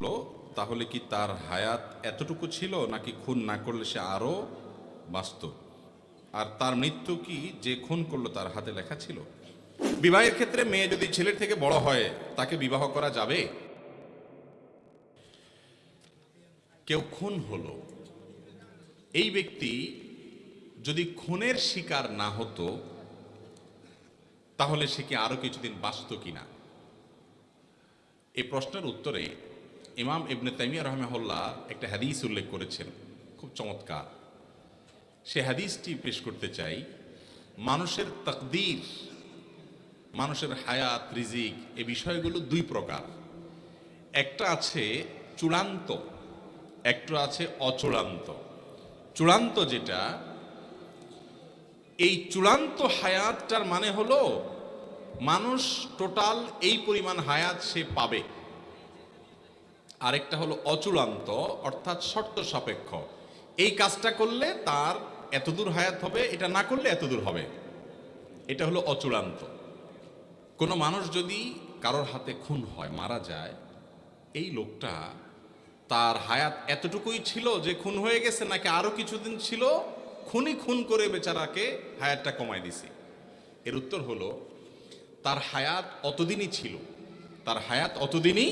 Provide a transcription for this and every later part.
হলো তাহলে কি তার হায়াত এতটুকু ছিল নাকি খুন না করলে সে আরও বাঁচত? আর তার মৃত্যু কি যে খুন করল তার হাতে লেখা ছিল? বিবাহের ক্ষেত্রে মেয়ে যদি ছেলের থেকে বড় হয়, তাকে বিবাহ করা যাবে? কেউ খুন হলো। এই ব্যক্তি যদি খুনের শিকার না হতো, তাহলে সে কি আরও কিছুদিন বাঁচত কিনা? এই প্রশ্নের উত্তরে ইমাম ইবনে তাইমিয়া রহমাহুল্লাহ একটা হাদিস উল্লেখ করেছেন, খুব চমৎকার। সে হাদিসটি পেশ করতে চাই, মানুষের তকদির, মানুষের হায়াত, রিজিক, এ বিষয়গুলো দুই প্রকার। একটা আছে চূড়ান্ত, একটা আছে অচূড়ান্ত। চূড়ান্ত যেটা, এই চূড়ান্ত হায়াতটার মানে হলো, মানুষ টোটাল এই পরিমাণ হায়াত সে পাবে। আরেকটা হলো অচূড়ান্ত অর্থাৎ শর্ত সাপেক্ষ। এই কাজটা করলে তার এতদূর হায়াত হবে, এটা না করলে এতদূর হবে। এটা হলো অচূড়ান্ত কোনো মানুষ যদি কারোর হাতে খুন হয়, মারা যায়, এই লোকটা তার হায়াত এতটুকুই ছিল যে খুন হয়ে গেছে, নাকি আরও কিছুদিন ছিল খুনই খুন করে বেচারাকে হায়াতটা কমায় দিছে? এর উত্তর হলো, তার হায়াত অতদিনই ছিল। তার হায়াত অতদিনই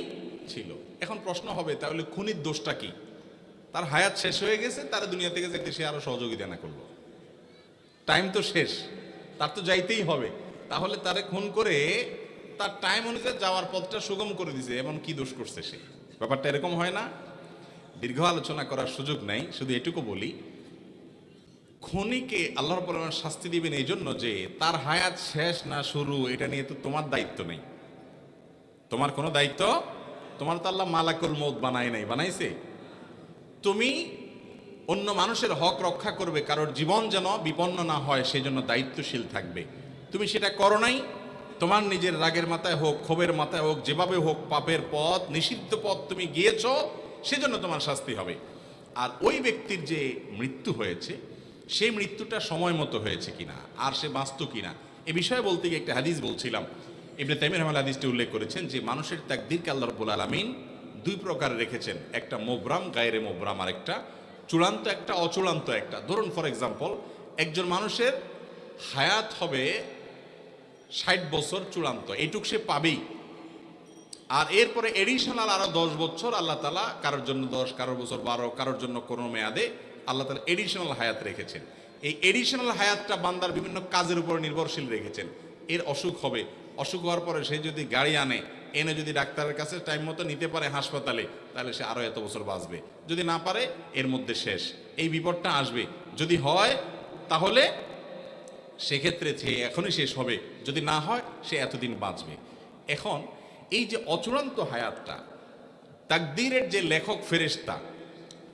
ছিল। এখন প্রশ্ন হবে, তাহলে খুনির দোষটা কি? তার হায়াত শেষ হয়ে গেছে, তার দুনিয়া থেকে যেতে সে আরও সহযোগিতা না করল। টাইম তো শেষ, তার তো যাইতেই হবে। তাহলে তারে খুন করে তার টাইম অনুযায়ী যাওয়ার পথটা সুগম করে দিছে, এমন কি দোষ করছে সে? ব্যাপারটা এরকম হয় না। দীর্ঘ আলোচনা করার সুযোগ নাই, শুধু এটুকু বলি, খনিকে আল্লাহর পরিমাণ শাস্তি দিবেন এই জন্য যে তার হায়াত শেষ না শুরু, এটা নিয়ে তো তোমার দায়িত্ব নেই। তোমার কোনো দায়িত্ব তোমার তো আল্লাহ মালাকুল মৌত বানায় নাই, বানাইছে? তুমি অন্য মানুষের হক রক্ষা করবে, কারোর জীবন যেন বিপন্ন না হয় সেই জন্য দায়িত্বশীল থাকবে। তুমি সেটা করো নাই? তোমার নিজের রাগের মাথায় হোক, ক্ষোভের মাথায় হোক, যেভাবে হোক পাপের পথ, নিষিদ্ধ পথ তুমি গিয়েছ, সেজন্য তোমার শাস্তি হবে। আর ওই ব্যক্তির যে মৃত্যু হয়েছে, সেই মৃত্যুটা সময় মতো হয়েছে কিনা, আর সে বাঁচত কিনা, এ বিষয়ে বলতে গিয়ে একটা হাদিস বলছিলাম। ইবনে তাইমির রহমান হাদিসটি উল্লেখ করেছেন যে মানুষের তাকদিরকে আল্লাহ রব্বুল আলমিন দুই প্রকার রেখেছেন। একটা মোবরাম গায়েরে মোবরাম আর একটা চূড়ান্ত, একটা অচূড়ান্ত, একটা। ধরুন ফর এক্সাম্পল একজন মানুষের হায়াত হবে ষাট বছর চূড়ান্ত, এইটুক সে পাবেই। আর এরপরে এডিশনাল আরও দশ বছর আল্লাহ তালা কারোর জন্য দশ, কারোর বছর বারো, কারোর জন্য কোনো মেয়াদে আল্লাহ তালা এডিশনাল হায়াত রেখেছেন। এই এডিশনাল হায়াতটা বান্দার বিভিন্ন কাজের উপর নির্ভরশীল রেখেছেন। এর অসুখ হবে। অসুখ হওয়ার পরে সে যদি গাড়ি আনে, এনে যদি ডাক্তারের কাছে টাইম মতো নিতে পারে হাসপাতালে, তাহলে সে আরও এত বছর বাঁচবে। যদি না পারে, এর মধ্যে শেষ। এই বিপদটা আসবে। যদি হয়, তাহলে সেক্ষেত্রে সে এখনই শেষ হবে। যদি না হয়, সে এতদিন বাঁচবে। এখন এই যে অচূড়ান্ত হায়াতটা, তাকদীরের যে লেখক ফেরেশতা,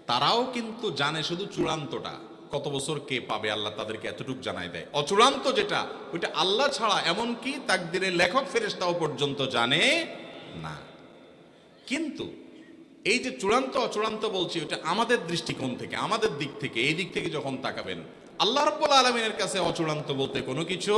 তারাও কিন্তু জানে শুধু চূড়ান্তটা। কত বছর কে পাবে, আল্লাহ তাদেরকে এতটুকু জানাই দেয়। অচূড়ান্ত যেটা, ওইটা আল্লাহ ছাড়া এমনকি তাকদীরের লেখক ফেরেশতাও পর্যন্ত জানে না। কিন্তু এই যে চূড়ান্ত, অচূড়ান্ত বলছি ওটা আমাদের দৃষ্টিকোণ থেকে, আমাদের দিক থেকে, এই দিক থেকে যখন তাকাবেন, আল্লাহ রব্বুল আলমিনের কাছে অচূড়ান্ত বলতে কোনো কিছু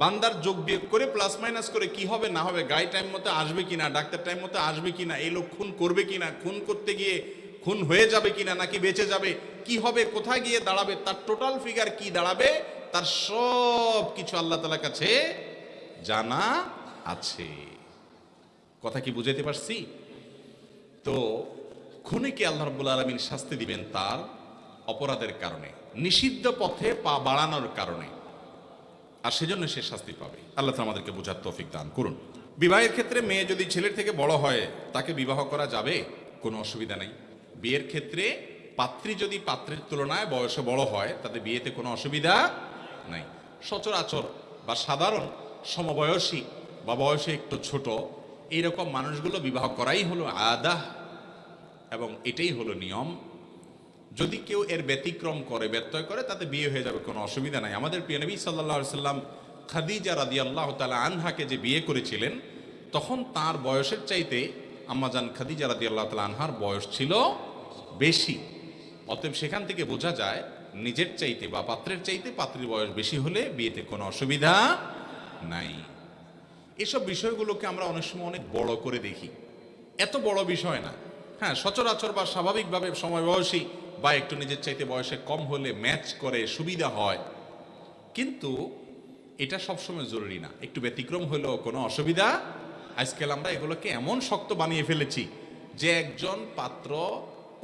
বান্দার যোগ বিয়োগ করে প্লাস মাইনাস করে কি হবে, না হবে গাড়ি টাইম মতো আসবে কিনা, ডাক্তার টাইম মতো আসবে কিনা, এই লোক খুন করবে কিনা, খুন করতে গিয়ে খুন হয়ে যাবে কিনা, নাকি বেঁচে যাবে, কি হবে, কোথায় গিয়ে দাঁড়াবে, তার টোটাল ফিগার কি দাঁড়াবে, তার সব কিছু আল্লাহ তালার কাছে জানা আছে। কথা কি বুঝাইতে পারছি? তো খুনিকে আল্লাহ রব্বুল আলমিন শাস্তি দিবেন তার অপরাধের কারণে, নিষিদ্ধ পথে পা বাড়ানোর কারণে? আর সেজন্য সে শাস্তি পাবে। আল্লাহ আমাদেরকে বোঝার তৌফিক দান করুন। বিবাহের ক্ষেত্রে মেয়ে যদি ছেলের থেকে বড় হয়, তাকে বিবাহ করা যাবে? কোনো অসুবিধা নেই। বিয়ের ক্ষেত্রে পাত্রী যদি পাত্রের তুলনায় বয়সে বড় হয়, তাতে বিয়েতে কোনো অসুবিধা নাই। সচরাচর বা সাধারণ সমবয়সী বা বয়সে একটু ছোট, এইরকম মানুষগুলো বিবাহ করাই হলো আদা এবং এটাই হলো নিয়ম। যদি কেউ এর ব্যতিক্রম করে, ব্যত্যয় করে, তাতে বিয়ে হয়ে যাবে, কোনো অসুবিধা নাই। আমাদের প্রিয় নবী সাল্লাহ সাল্লাম খাদিজা রাদি আল্লাহ তালা আনহাকে যে বিয়ে করেছিলেন, তখন তার বয়সের চাইতে আম্মাজান খাদিজা রাদি আল্লাহ তালা আনহার বয়স ছিল বেশি। অতএব সেখান থেকে বোঝা যায়, নিজের চাইতে বা পাত্রের চাইতে পাত্রীর বয়স বেশি হলে বিয়েতে কোনো অসুবিধা নাই। এসব বিষয়গুলোকে আমরা অনেক সময় অনেক বড় করে দেখি। এত বড় বিষয় না। হ্যাঁ সচরাচর বা স্বাভাবিকভাবে সময় বয়সী বা একটু নিজের চাইতে বয়সে কম হলে ম্যাচ করে, সুবিধা হয়। কিন্তু এটা সবসময় জরুরি না। একটু ব্যতিক্রম হলেও কোনো অসুবিধা আজকাল আমরা এগুলোকে এমন শক্ত বানিয়ে ফেলেছি যে একজন পাত্র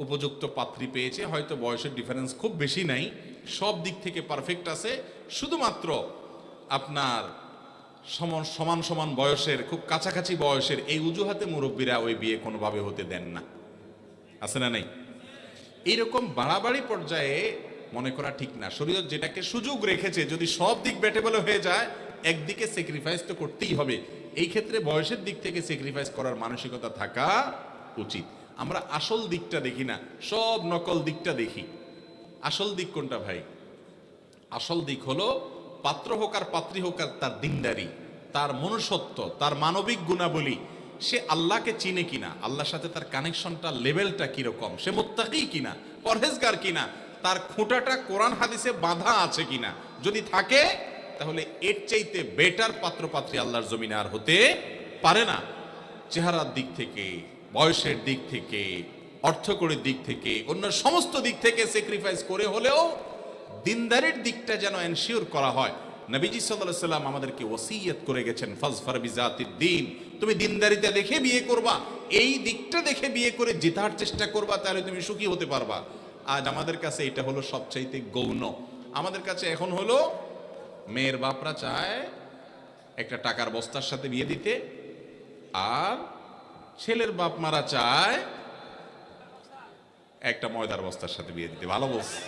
উপযুক্ত পাত্রী পেয়েছে, হয়তো বয়সের ডিফারেন্স খুব বেশি নাই, সব দিক থেকে পারফেক্ট আছে, শুধুমাত্র আপনার সমান সমান সমান বয়সের, খুব কাছাকাছি বয়সের এই উজুহাতে মুরব্বীরা ওই বিয়ে কোনোভাবে হতে দেন না। আছে না নেই? এইরকম বাড়াবাড়ি পর্যায়ে মনে করা ঠিক না। শরীয়ত যেটাকে সুযোগ রেখেছে, যদি সব দিক ব্যাটেবল হয়ে যায়, একদিকে স্যাক্রিফাইস তো করতেই হবে। এই ক্ষেত্রে বয়সের দিক থেকে স্যাক্রিফাইস করার মানসিকতা থাকা উচিত। আমরা আসল দিকটা দেখি না, সব নকল দিকটা দেখি। আসল দিক কোনটা ভাই? আসল দিক হলো পাত্র হোক আর পাত্রী হোক আর তার দিনদারি, তার মনুষ্যত্ব, তার মানবিক গুণাবলী, সে আল্লাহকে চিনে কিনা, আল্লাহর সাথে তার কানেকশনটা লেভেলটা কীরকম, সে মোত্তাকি কিনা, পরহেজগার কিনা, তার খুঁটাটা কোরআন হাদিসে বাঁধা আছে কিনা, যদি থাকে তাহলে এর চাইতে বেটার পাত্র পাত্রী আল্লাহর জমিনে আর হতে পারে না। চেহারার দিক থেকে, বয়সের দিক থেকে, অর্থকরীর দিক থেকে, অন্য সমস্ত দিক থেকে স্যাক্রিফাইস করে হলেও দিনদারের দিকটা যেন এনশিওর করা হয়। নবীজি সাল্লাহ সাল্লাম আমাদেরকে ওসিয়ত করে গেছেন, ফজফর বিজাতির দিন। তুমি দিনদারিতে দেখে বিয়ে করবা, এই দিকটা দেখে বিয়ে করে জেতার চেষ্টা করবা, তাহলে তুমি সুখী হতে পারবা। আজ আমাদের কাছে এটা হলো সবচাইতে গৌণ। আমাদের কাছে এখন হলো মেয়ের বাপরা চায় একটা টাকার বস্তার সাথে বিয়ে দিতে, আর ছেলের বাপ মারা চায় একটা ময়দার বস্তার সাথে বিয়ে দিতে। ভালো বলছে।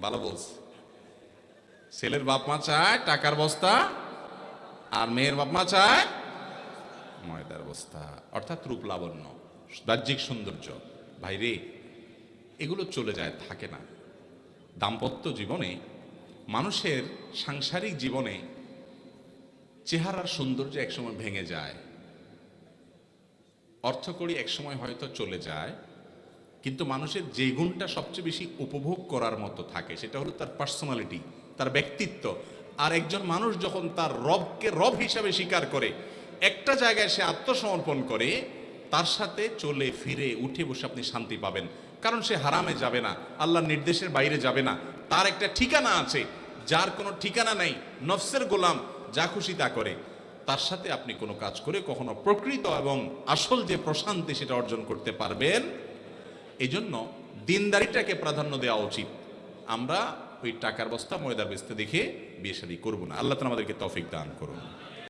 ভালো বলছে। ছেলের বাপ মা চায় টাকার বস্তা, আর মেয়ের বাপ মা চায় ময়দার বস্তা, অর্থাৎ রূপ লাবণ্য, বাহ্যিক সৌন্দর্য। ভাইরে এগুলো চলে যায়, থাকে না। দাম্পত্য জীবনে মানুষের সাংসারিক জীবনে চেহারার সৌন্দর্য একসময় ভেঙে যায়। অর্থকড়ি একসময় হয়তো চলে যায়, কিন্তু মানুষের যে গুণটা সবচেয়ে বেশি উপভোগ করার মতো থাকে সেটা হলো তার পার্সোনালিটি তার ব্যক্তিত্ব। আর একজন মানুষ যখন তার রবকে রব হিসাবে স্বীকার করে, একটা জায়গায় সে আত্মসমর্পণ করে, তার সাথে চলে ফিরে, উঠে বসে আপনি শান্তি পাবেন। কারণ সে হারামে যাবে না, আল্লাহর নির্দেশের বাইরে যাবে না। তার একটা ঠিকানা আছে, যার কোনো ঠিকানা নেই, নফসের গোলাম যা খুশি তা করে। তার সাথে আপনি কোনো কাজ করে কখনো প্রকৃত এবং আসল যে প্রশান্তি সেটা অর্জন করতে পারবেন। এই জন্য দিনদারিটাকে প্রাধান্য দেওয়া উচিত। আমরা ওই টাকার বস্তা ময়দা বেস্তে দেখে বিয়ে শাদী করব না। আল্লাহ তালা আমাদেরকে তফিক দান করুন।